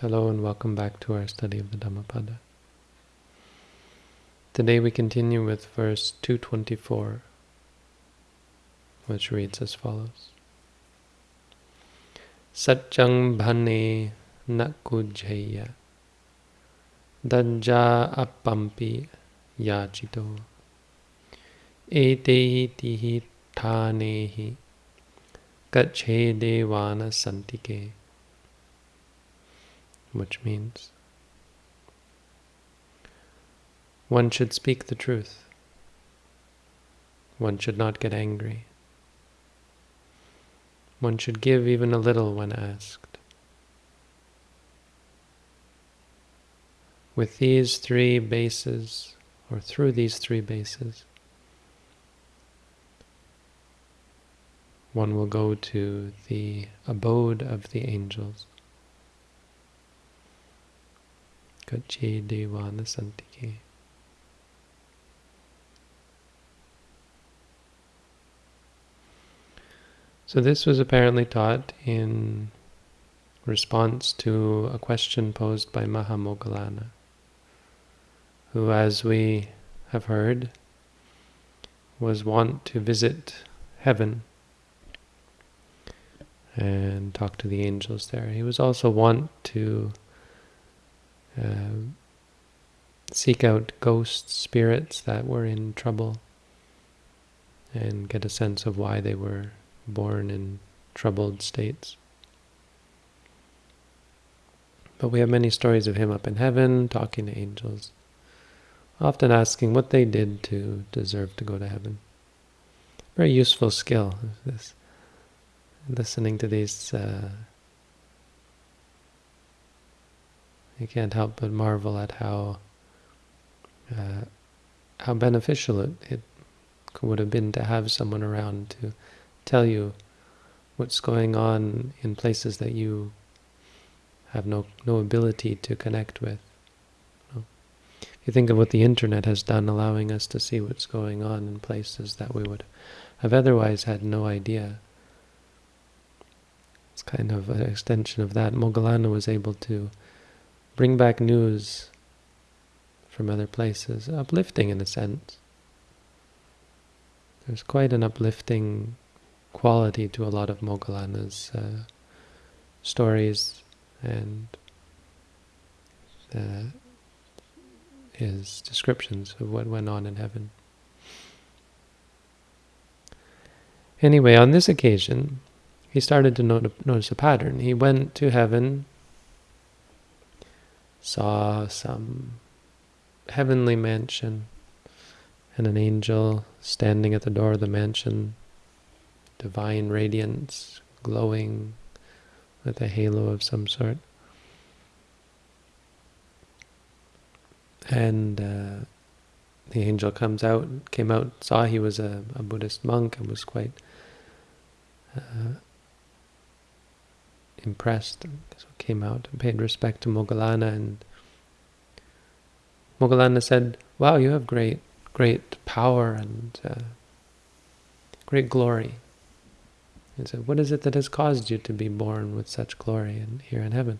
Hello and welcome back to our study of the Dhammapada. Today we continue with verse 224, which reads as follows. Satchang bhane nakujaya dajja appampi yachito etehi tihi thanehi kache devana santike which means one should speak the truth. One should not get angry. One should give even a little when asked. With these three bases, or through these three bases, one will go to the abode of the angels. Kache Devana Santike. So this was apparently taught in response to a question posed by Mahamoggallana, who, as we have heard, was wont to visit heaven and talk to the angels there. He was also wont to uh, seek out ghost spirits that were in trouble and get a sense of why they were born in troubled states. But we have many stories of him up in heaven, talking to angels, often asking what they did to deserve to go to heaven. Very useful skill, this listening to these uh, you can't help but marvel at how uh, how beneficial it, it would have been to have someone around to tell you what's going on in places that you have no no ability to connect with. If you think of what the internet has done, allowing us to see what's going on in places that we would have otherwise had no idea. It's kind of an extension of that. Moggallana was able to bring back news from other places, uplifting in a sense. There's quite an uplifting quality to a lot of Moggallana's uh, stories and uh, his descriptions of what went on in heaven. Anyway, on this occasion, he started to not notice a pattern. He went to heaven saw some heavenly mansion and an angel standing at the door of the mansion, divine radiance, glowing with a halo of some sort. And uh, the angel comes out, came out, saw he was a, a Buddhist monk and was quite uh, impressed, so came out and paid respect to Moggallana, and Moggallana said, wow, you have great, great power and uh, great glory. He said, what is it that has caused you to be born with such glory and here in heaven?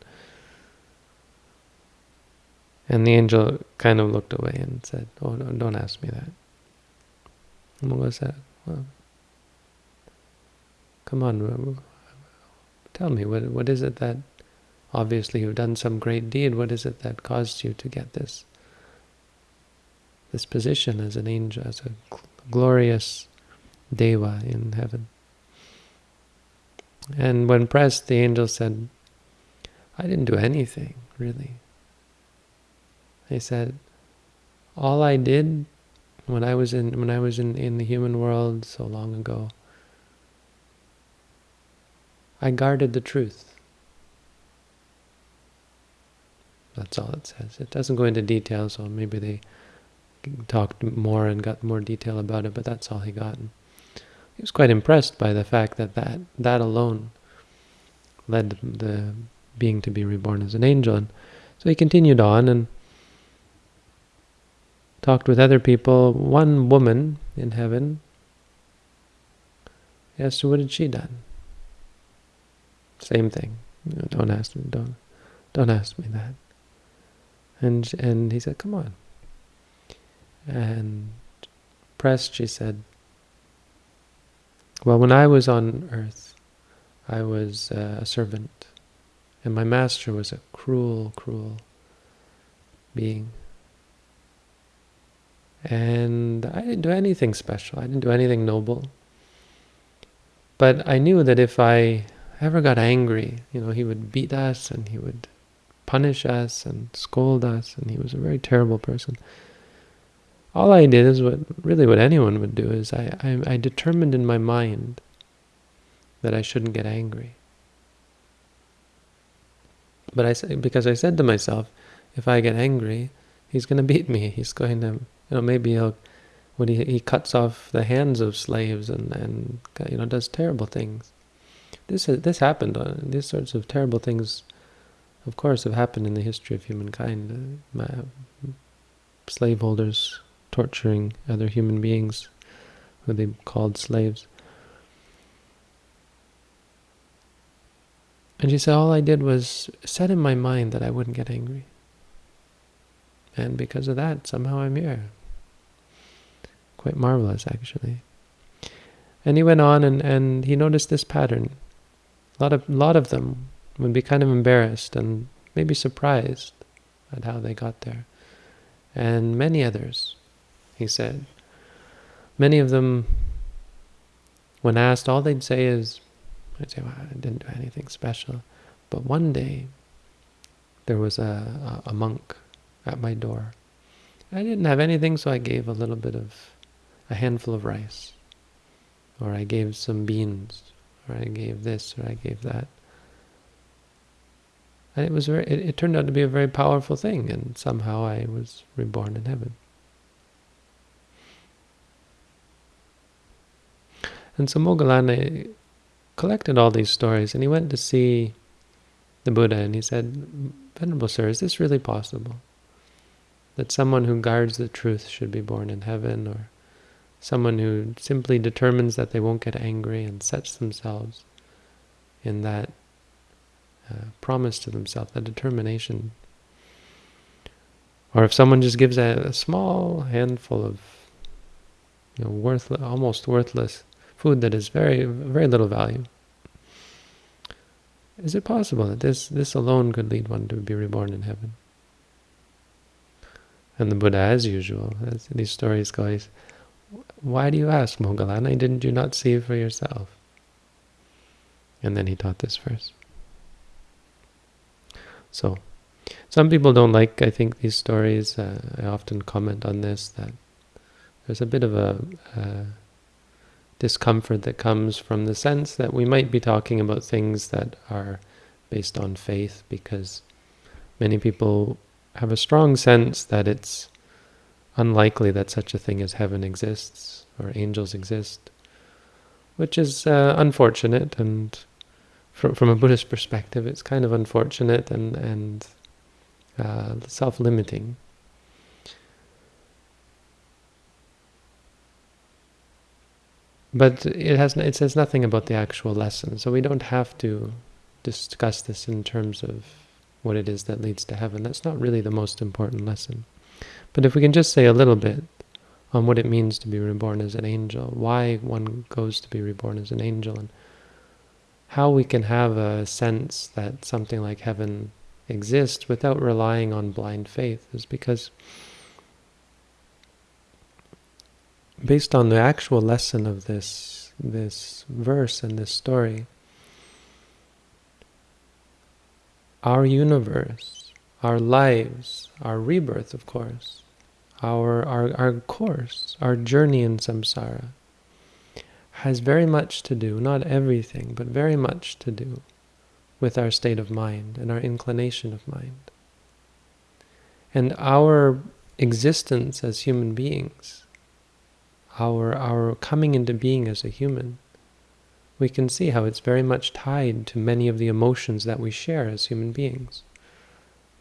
And the angel kind of looked away and said, oh, no, don't ask me that. And Moggallana said, well, come on, Tell me, what what is it that, obviously you've done some great deed, what is it that caused you to get this this position as an angel, as a glorious deva in heaven? And when pressed, the angel said, I didn't do anything, really. He said, all I did when I was in when I was in, in the human world so long ago I guarded the truth. That's all it says. It doesn't go into details, so maybe they talked more and got more detail about it, but that's all he got. And he was quite impressed by the fact that that, that alone led the being to be reborn as an angel. And so he continued on and talked with other people. One woman in heaven her, what had she done? Same thing. You know, don't ask me. Don't don't ask me that. And, and he said, come on. And pressed, she said, well, when I was on earth, I was uh, a servant, and my master was a cruel, cruel being. And I didn't do anything special. I didn't do anything noble. But I knew that if I ever got angry, you know, he would beat us and he would punish us and scold us, and he was a very terrible person. All I did is what really what anyone would do is I, I, I determined in my mind that I shouldn't get angry. But I said because I said to myself, if I get angry, he's going to beat me. He's going to, you know, maybe he'll when he he cuts off the hands of slaves and and you know does terrible things. This this happened. Uh, these sorts of terrible things, of course, have happened in the history of humankind. Uh, slaveholders torturing other human beings who they called slaves. And she said, all I did was set in my mind that I wouldn't get angry. And because of that, somehow I'm here. Quite marvelous, actually. And he went on and, and he noticed this pattern. A lot of, lot of them would be kind of embarrassed and maybe surprised at how they got there. And many others, he said, many of them, when asked, all they'd say is, I'd say, well, I didn't do anything special. But one day, there was a, a, a monk at my door. I didn't have anything, so I gave a little bit of, a handful of rice. Or I gave some beans, or I gave this, or I gave that. And it was very, it, it turned out to be a very powerful thing, and somehow I was reborn in heaven. And so Moggallana collected all these stories, and he went to see the Buddha, and he said, Venerable Sir, is this really possible? That someone who guards the truth should be born in heaven, or someone who simply determines that they won't get angry and sets themselves in that uh, promise to themselves, that determination. Or if someone just gives a, a small handful of you know, worthless, almost worthless food that is very, very little value. Is it possible that this, this alone could lead one to be reborn in heaven? And the Buddha, as usual, as these stories go, he's, why do you ask, Moggallana? Didn't you not see for yourself? And then he taught this verse. So, some people don't like, I think, these stories. Uh, I often comment on this, that there's a bit of a, a discomfort that comes from the sense that we might be talking about things that are based on faith because many people have a strong sense that it's unlikely that such a thing as heaven exists or angels exist, which is uh, unfortunate and from, from a Buddhist perspective it's kind of unfortunate and, and uh, self-limiting. But it has it says nothing about the actual lesson, so we don't have to discuss this in terms of what it is that leads to heaven. That's not really the most important lesson. But if we can just say a little bit on what it means to be reborn as an angel, why one goes to be reborn as an angel, and how we can have a sense that something like heaven exists without relying on blind faith, is because based on the actual lesson of this this verse and this story, our universe, our lives, our rebirth, of course, our, our, our course, our journey in samsara, has very much to do, not everything, but very much to do with our state of mind and our inclination of mind. And our existence as human beings our, our coming into being as a human, we can see how it's very much tied to many of the emotions that we share as human beings,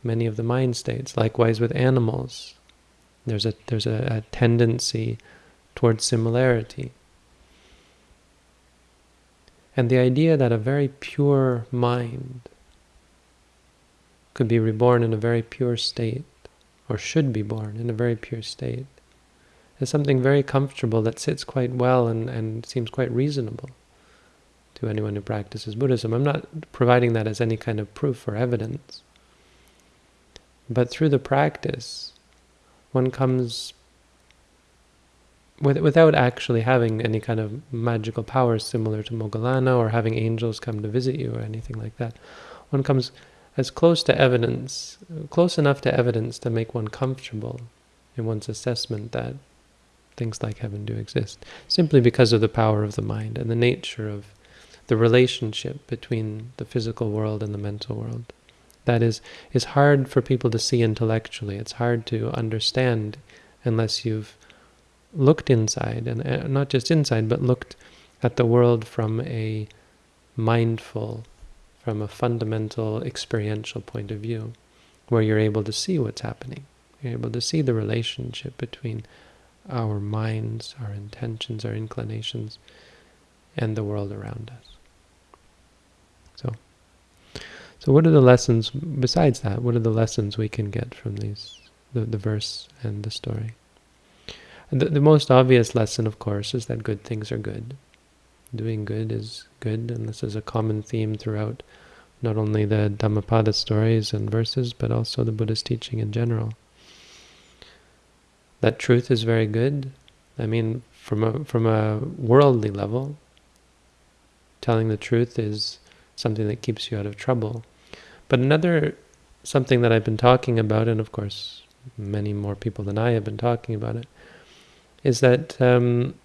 many of the mind states. Likewise with animals, there's a there's a, a tendency towards similarity. And the idea that a very pure mind could be reborn in a very pure state, or should be born in a very pure state, is something very comfortable that sits quite well and, and seems quite reasonable to anyone who practices Buddhism. I'm not providing that as any kind of proof or evidence. But through the practice, one comes with, without actually having any kind of magical powers similar to Moggallana or having angels come to visit you or anything like that. One comes as close to evidence, close enough to evidence to make one comfortable in one's assessment that things like heaven do exist, simply because of the power of the mind and the nature of the relationship between the physical world and the mental world. That is, is hard for people to see intellectually. It's hard to understand unless you've looked inside, and uh, not just inside, but looked at the world from a mindful, from a fundamental experiential point of view, where you're able to see what's happening. You're able to see the relationship between our minds, our intentions, our inclinations, and the world around us. So, so what are the lessons, besides that, what are the lessons we can get from these, the, the verse and the story? The, the most obvious lesson, of course, is that good things are good. Doing good is good, and this is a common theme throughout not only the Dhammapada stories and verses, but also the Buddhist teaching in general. That truth is very good. I mean, from a, from a worldly level, telling the truth is something that keeps you out of trouble. But another, something that I've been talking about, and of course many more people than I have been talking about it, is that um,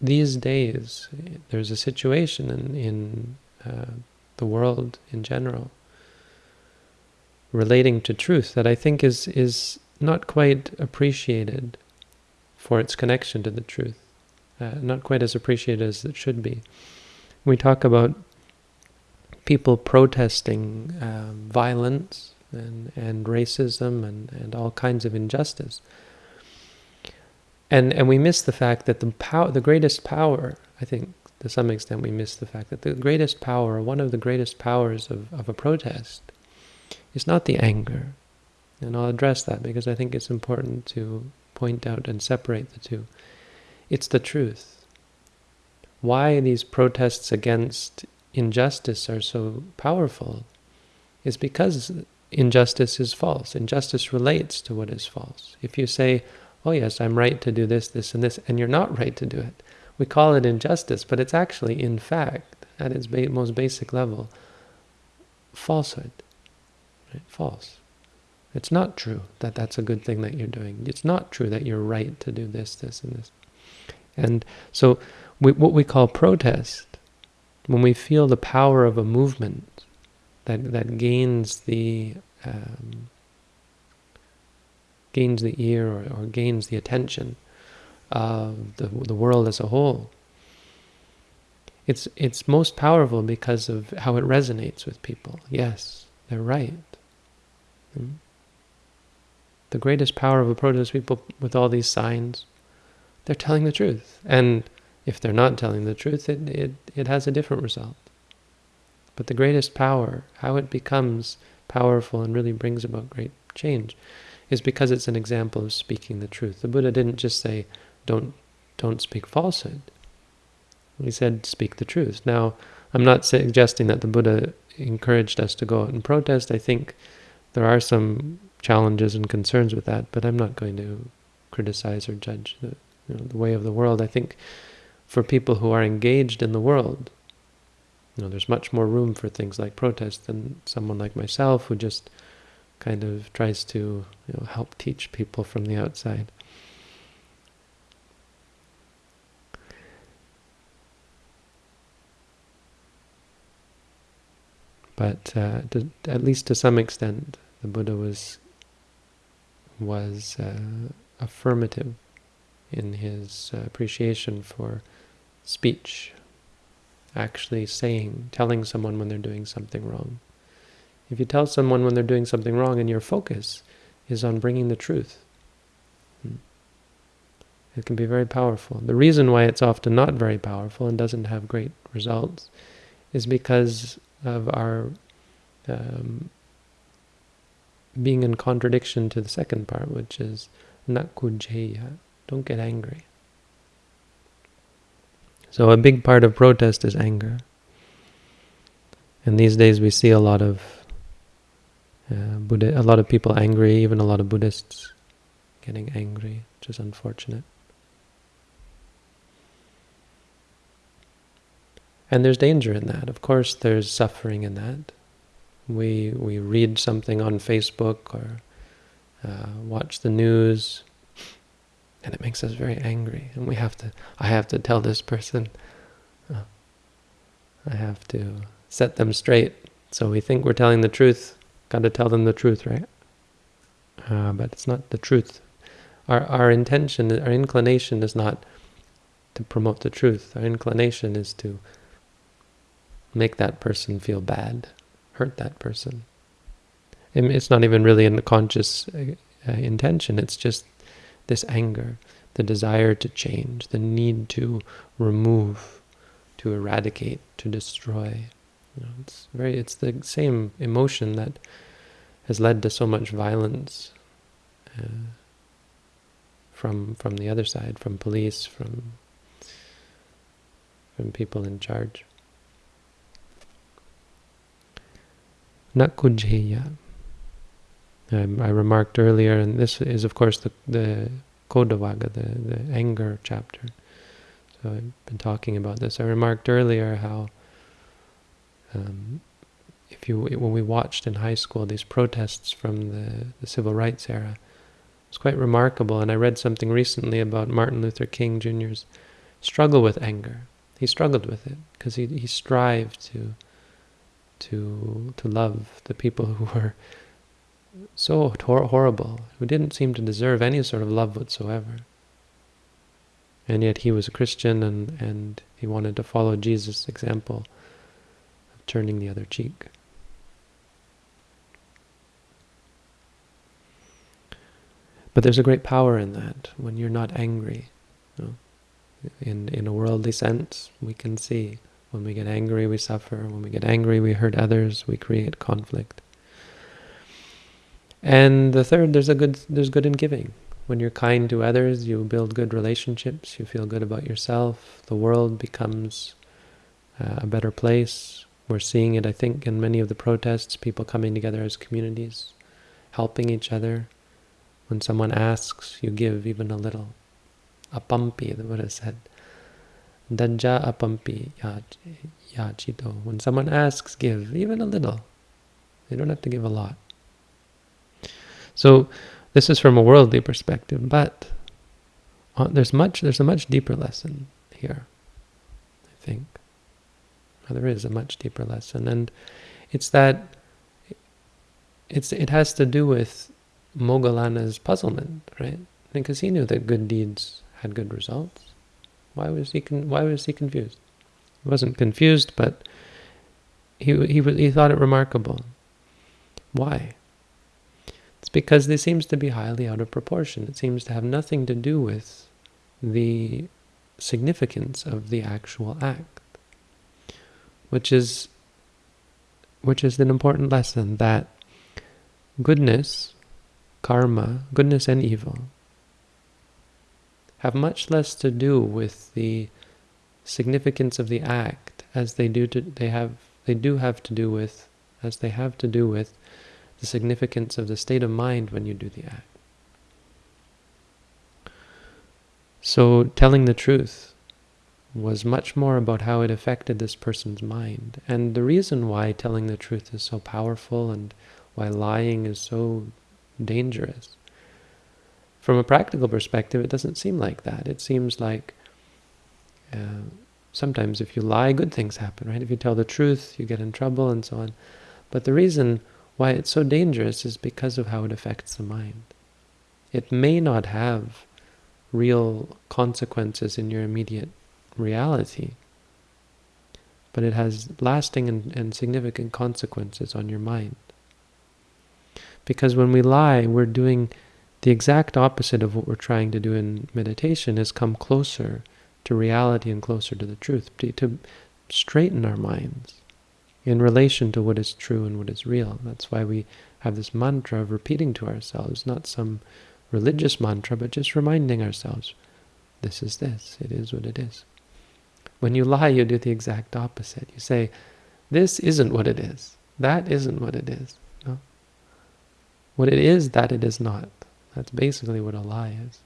these days there's a situation in, in uh, the world in general relating to truth that I think is is not quite appreciated for its connection to the truth, uh, not quite as appreciated as it should be. We talk about people protesting um, violence and, and racism and, and all kinds of injustice. And and we miss the fact that the power, the greatest power, I think, to some extent, we miss the fact that the greatest power, one of the greatest powers of, of a protest, is not the anger. And I'll address that because I think it's important to point out and separate the two. It's the truth. Why these protests against injustice are so powerful is because injustice is false. Injustice relates to what is false. If you say, oh yes, I'm right to do this, this, and this, and you're not right to do it. We call it injustice, but it's actually, in fact, at its ba most basic level, falsehood. Right? False. It's not true that that's a good thing that you're doing. It's not true that you're right to do this, this, and this. And so we, what we call protest, when we feel the power of a movement that, that gains the um, gains the ear or, or gains the attention of the, the world as a whole. It's, it's most powerful because of how it resonates with people. Yes, they're right. Hmm? The greatest power of a protest people with all these signs, they're telling the truth. And if they're not telling the truth, it, it, it has a different result. But the greatest power, how it becomes powerful and really brings about great change, is because it's an example of speaking the truth. The Buddha didn't just say, don't, don't speak falsehood. He said, speak the truth. Now, I'm not suggesting that the Buddha encouraged us to go out and protest. I think there are some challenges and concerns with that, but I'm not going to criticize or judge the, you know, the way of the world. I think for people who are engaged in the world, you know, there's much more room for things like protest than someone like myself who just kind of tries to you know, help teach people from the outside. But uh, to, at least to some extent, the Buddha was was uh, affirmative in his uh, appreciation for speech, actually saying, telling someone when they're doing something wrong. If you tell someone when they're doing something wrong and your focus is on bringing the truth, hmm, it can be very powerful. The reason why it's often not very powerful and doesn't have great results is because of our um, being in contradiction to the second part, which is nakujeya, don't get angry. So a big part of protest is anger. And these days we see a lot of uh, Buddha, a lot of people angry, even a lot of Buddhists getting angry, which is unfortunate. And there's danger in that. Of course, there's suffering in that. We we read something on Facebook or uh, watch the news, and it makes us very angry. And we have to. I have to tell this person. Uh, I have to set them straight. So we think we're telling the truth. Got to tell them the truth, right? Uh, but it's not the truth. Our our intention, our inclination is not to promote the truth. Our inclination is to make that person feel bad, hurt that person. It's not even really in the conscious uh, uh, intention, it's just this anger, the desire to change, the need to remove, to eradicate, to destroy. You know, it's very it's the same emotion that has led to so much violence uh, from from the other side, from police, from from people in charge. Nakujheya. Um, I remarked earlier, and this is of course the, the Kodhavagga, the, the anger chapter. So I've been talking about this. I remarked earlier how um, if you when we watched in high school these protests from the, the civil rights era, it's quite remarkable. And I read something recently about Martin Luther King Jr.'s struggle with anger. He struggled with it because he, he strived to to to love the people who were so hor horrible, who didn't seem to deserve any sort of love whatsoever. And yet he was a Christian and, and he wanted to follow Jesus' example of turning the other cheek. But there's a great power in that when you're not angry. You know? In in a worldly sense, we can see when we get angry, we suffer. When we get angry, we hurt others. We create conflict. And the third, there's a good there's good in giving. When you're kind to others, you build good relationships. You feel good about yourself. The world becomes uh, a better place. We're seeing it, I think, in many of the protests, people coming together as communities, helping each other. When someone asks, you give even a little. Apampi, the Buddha said. Danja apampi yachito. When someone asks, give, even a little. You don't have to give a lot. So this is from a worldly perspective, but uh, there's much. There's a much deeper lesson here, I think. there is a much deeper lesson, and it's that it's it has to do with Moggallana's puzzlement, right? Because he knew that good deeds had good results. Why was he why was he confused? He wasn't confused, but he he he thought it remarkable. Why? Because this seems to be highly out of proportion. It seems to have nothing to do with the significance of the actual act, which is which is an important lesson that goodness, karma, goodness and evil have much less to do with the significance of the act as they do to, they have they do have to do with as they have to do with the significance of the state of mind when you do the act. So telling the truth was much more about how it affected this person's mind. And the reason why telling the truth is so powerful and why lying is so dangerous from a practical perspective, it doesn't seem like that. It seems like uh, sometimes if you lie, good things happen, right? If you tell the truth, you get in trouble and so on. But the reason why it's so dangerous is because of how it affects the mind. It may not have real consequences in your immediate reality, but it has lasting and, and significant consequences on your mind. Because when we lie, we're doing the exact opposite of what we're trying to do in meditation is come closer to reality and closer to the truth, to, to straighten our minds. In relation to what is true and what is real. That's why we have this mantra of repeating to ourselves, not some religious mantra, but just reminding ourselves, this is this, it is what it is. When you lie, you do the exact opposite. You say, this isn't what it is. That isn't what it is. No? What it is, that it is not. That's basically what a lie is.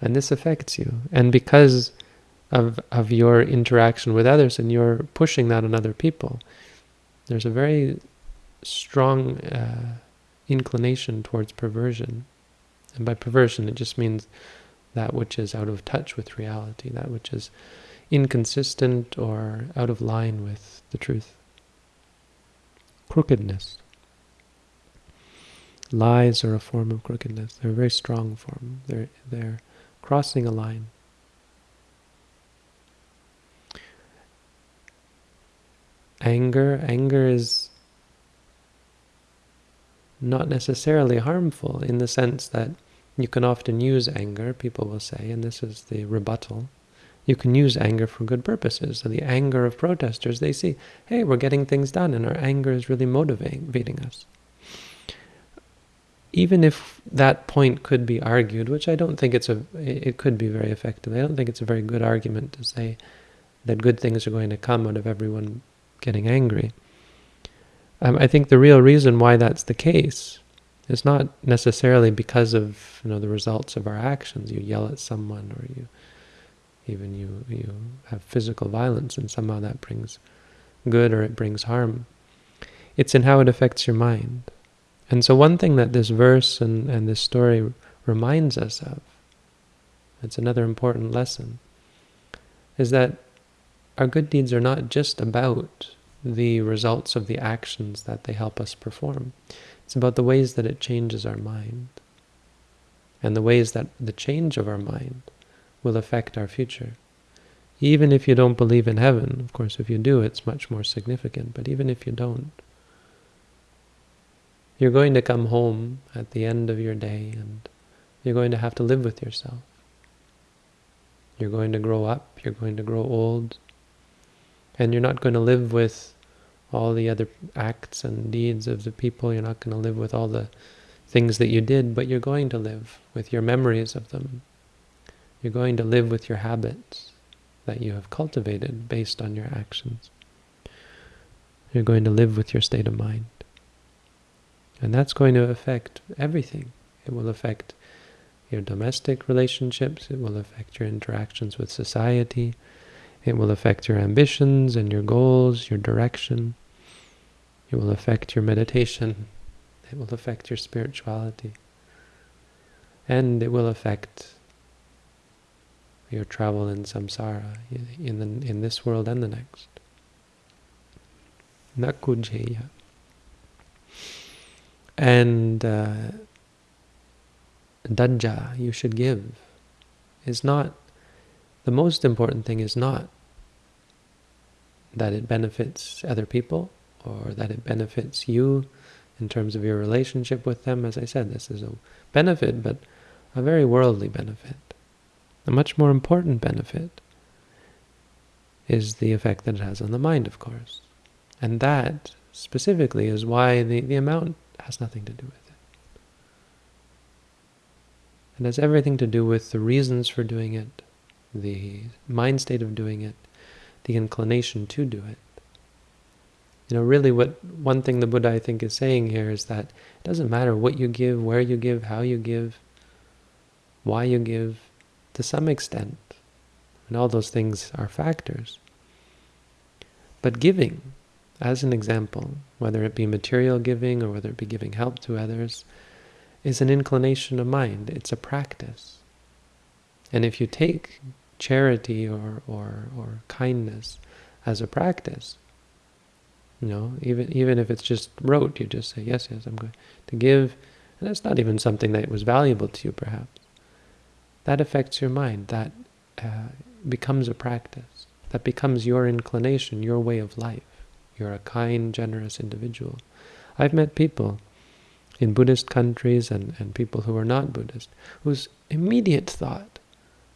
And this affects you. And because of, of your interaction with others and you're pushing that on other people, there's a very strong uh, inclination towards perversion. And by perversion, it just means that which is out of touch with reality, that which is inconsistent or out of line with the truth. Crookedness. Lies are a form of crookedness. They're a very strong form. They're, they're crossing a line. Anger. Anger is not necessarily harmful in the sense that you can often use anger, people will say, and this is the rebuttal. You can use anger for good purposes. So the anger of protesters, they see, hey, we're getting things done, and our anger is really motivating us. Even if that point could be argued, which I don't think it's a, it could be very effective. I don't think it's a very good argument to say that good things are going to come out of everyone getting angry. Um, I think the real reason why that's the case is not necessarily because of you know the results of our actions. You yell at someone, or you even you you have physical violence, and somehow that brings good or it brings harm. It's in how it affects your mind. And so one thing that this verse and, and this story reminds us of, it's another important lesson, is that our good deeds are not just about the results of the actions that they help us perform. It's about the ways that it changes our mind and the ways that the change of our mind will affect our future. Even if you don't believe in heaven, of course, if you do, it's much more significant, but even if you don't, you're going to come home at the end of your day and you're going to have to live with yourself. You're going to grow up, you're going to grow old, and you're not going to live with all the other acts and deeds of the people. You're not going to live with all the things that you did, but you're going to live with your memories of them. You're going to live with your habits that you have cultivated based on your actions. You're going to live with your state of mind. And that's going to affect everything. It will affect your domestic relationships, it will affect your interactions with society, it will affect your ambitions and your goals, your direction. It will affect your meditation. It will affect your spirituality. And it will affect your travel in samsara, in, the, in this world and the next. Nakujeya. And uh, dajja, you should give, is not, the most important thing is not that it benefits other people, or that it benefits you in terms of your relationship with them. As I said, this is a benefit, but a very worldly benefit. A much more important benefit is the effect that it has on the mind, of course. And that, specifically, is why the, the amount has nothing to do with it. It has everything to do with the reasons for doing it, the mind state of doing it, the inclination to do it. You know, really what one thing the Buddha, I think, is saying here is that it doesn't matter what you give, where you give, how you give, why you give, to some extent. And all those things are factors. But giving, as an example, whether it be material giving or whether it be giving help to others, is an inclination of mind. It's a practice. And if you take charity or, or, or kindness as a practice, you know, even even if it's just rote, you just say, yes, yes, I'm going to give. And that's not even something that was valuable to you, perhaps. That affects your mind. That uh, becomes a practice. That becomes your inclination, your way of life. You're a kind, generous individual. I've met people in Buddhist countries and, and people who are not Buddhist, whose immediate thought,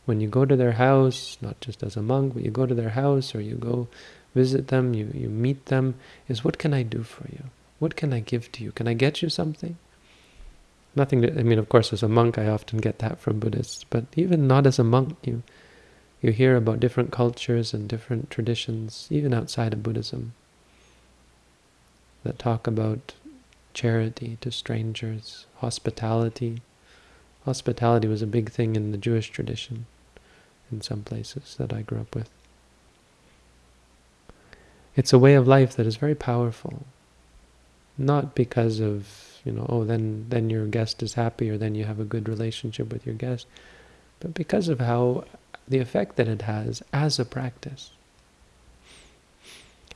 when you go to their house, not just as a monk, but you go to their house or you go visit them, you, you meet them, is what can I do for you? What can I give to you? Can I get you something? Nothing to, I mean, of course, as a monk, I often get that from Buddhists, but even not as a monk, you, you hear about different cultures and different traditions, even outside of Buddhism, that talk about charity to strangers, hospitality. Hospitality was a big thing in the Jewish tradition in some places that I grew up with. It's a way of life that is very powerful, not because of, you know, oh, then, then your guest is happy or then you have a good relationship with your guest, but because of how the effect that it has as a practice.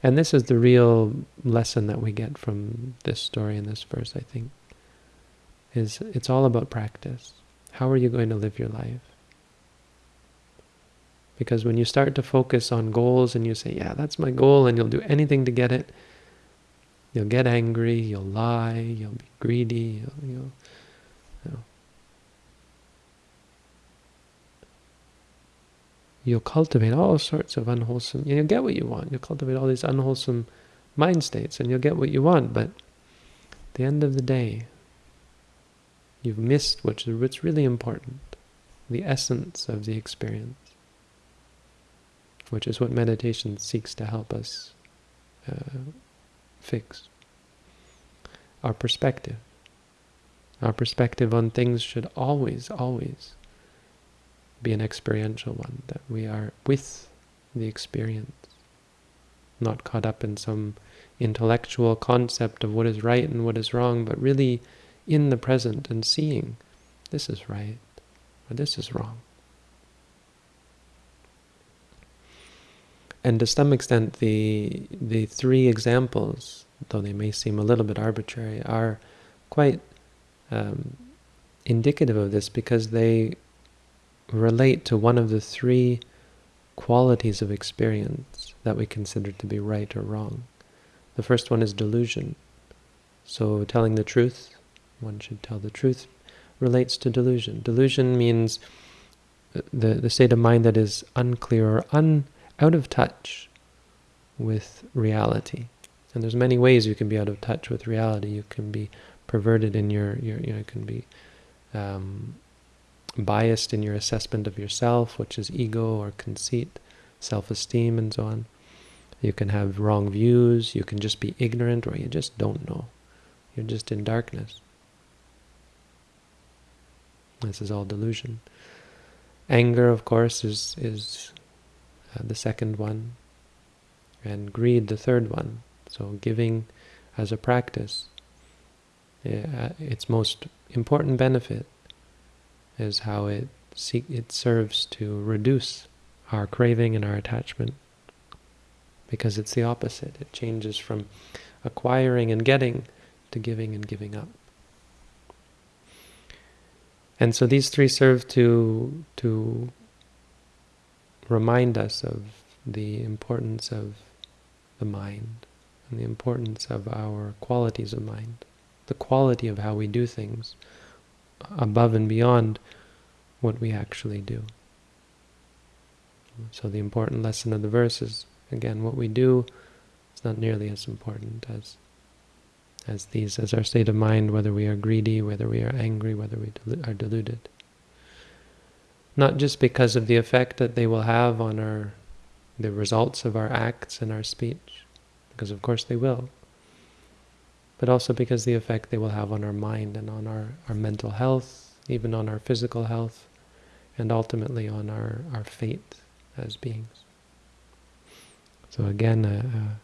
And this is the real lesson that we get from this story and this verse, I think, is it's all about practice. How are you going to live your life? Because when you start to focus on goals and you say, yeah, that's my goal, and you'll do anything to get it, you'll get angry, you'll lie, you'll be greedy, you'll, you'll you know, you'll cultivate all sorts of unwholesome, you'll get what you want. You'll cultivate all these unwholesome mind states and you'll get what you want. But at the end of the day, you've missed what's, what's really important, the essence of the experience, which is what meditation seeks to help us uh, fix. Our perspective. Our perspective on things should always, always be an experiential one, that we are with the experience, not caught up in some intellectual concept of what is right and what is wrong, but really in the present and seeing this is right or this is wrong. And to some extent, the the three examples, though they may seem a little bit arbitrary, are quite um, indicative of this because they relate to one of the three qualities of experience that we consider to be right or wrong. The first one is delusion. So telling the truth, one should tell the truth, relates to delusion. Delusion means the, the state of mind that is unclear or un, out of touch with reality. And there's many ways you can be out of touch with reality. You can be perverted in your, your you know, you can be um, biased in your assessment of yourself, which is ego or conceit, self-esteem, and so on. You can have wrong views, you can just be ignorant, or you just don't know. You're just in darkness. This is all delusion. Anger, of course, is, is uh, the second one, and greed, the third one. So giving as a practice, uh, its most important benefit is how it it serves to reduce our craving and our attachment because it's the opposite. It changes from acquiring and getting to giving and giving up. And so these three serve to to remind us of the importance of the mind and the importance of our qualities of mind, the quality of how we do things, above and beyond what we actually do. So the important lesson of the verse is, again, what we do is not nearly as important as as these, as our state of mind, whether we are greedy, whether we are angry, whether we are deluded. Not just because of the effect that they will have on our the results of our acts and our speech, because of course they will, but also because the effect they will have on our mind and on our, our mental health, even on our physical health, and ultimately on our, our fate as beings. So again, a, a,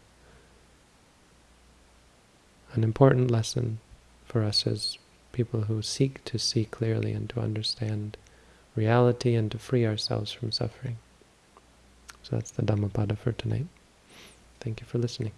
an important lesson for us as people who seek to see clearly and to understand reality and to free ourselves from suffering. So that's the Dhammapada for tonight. Thank you for listening.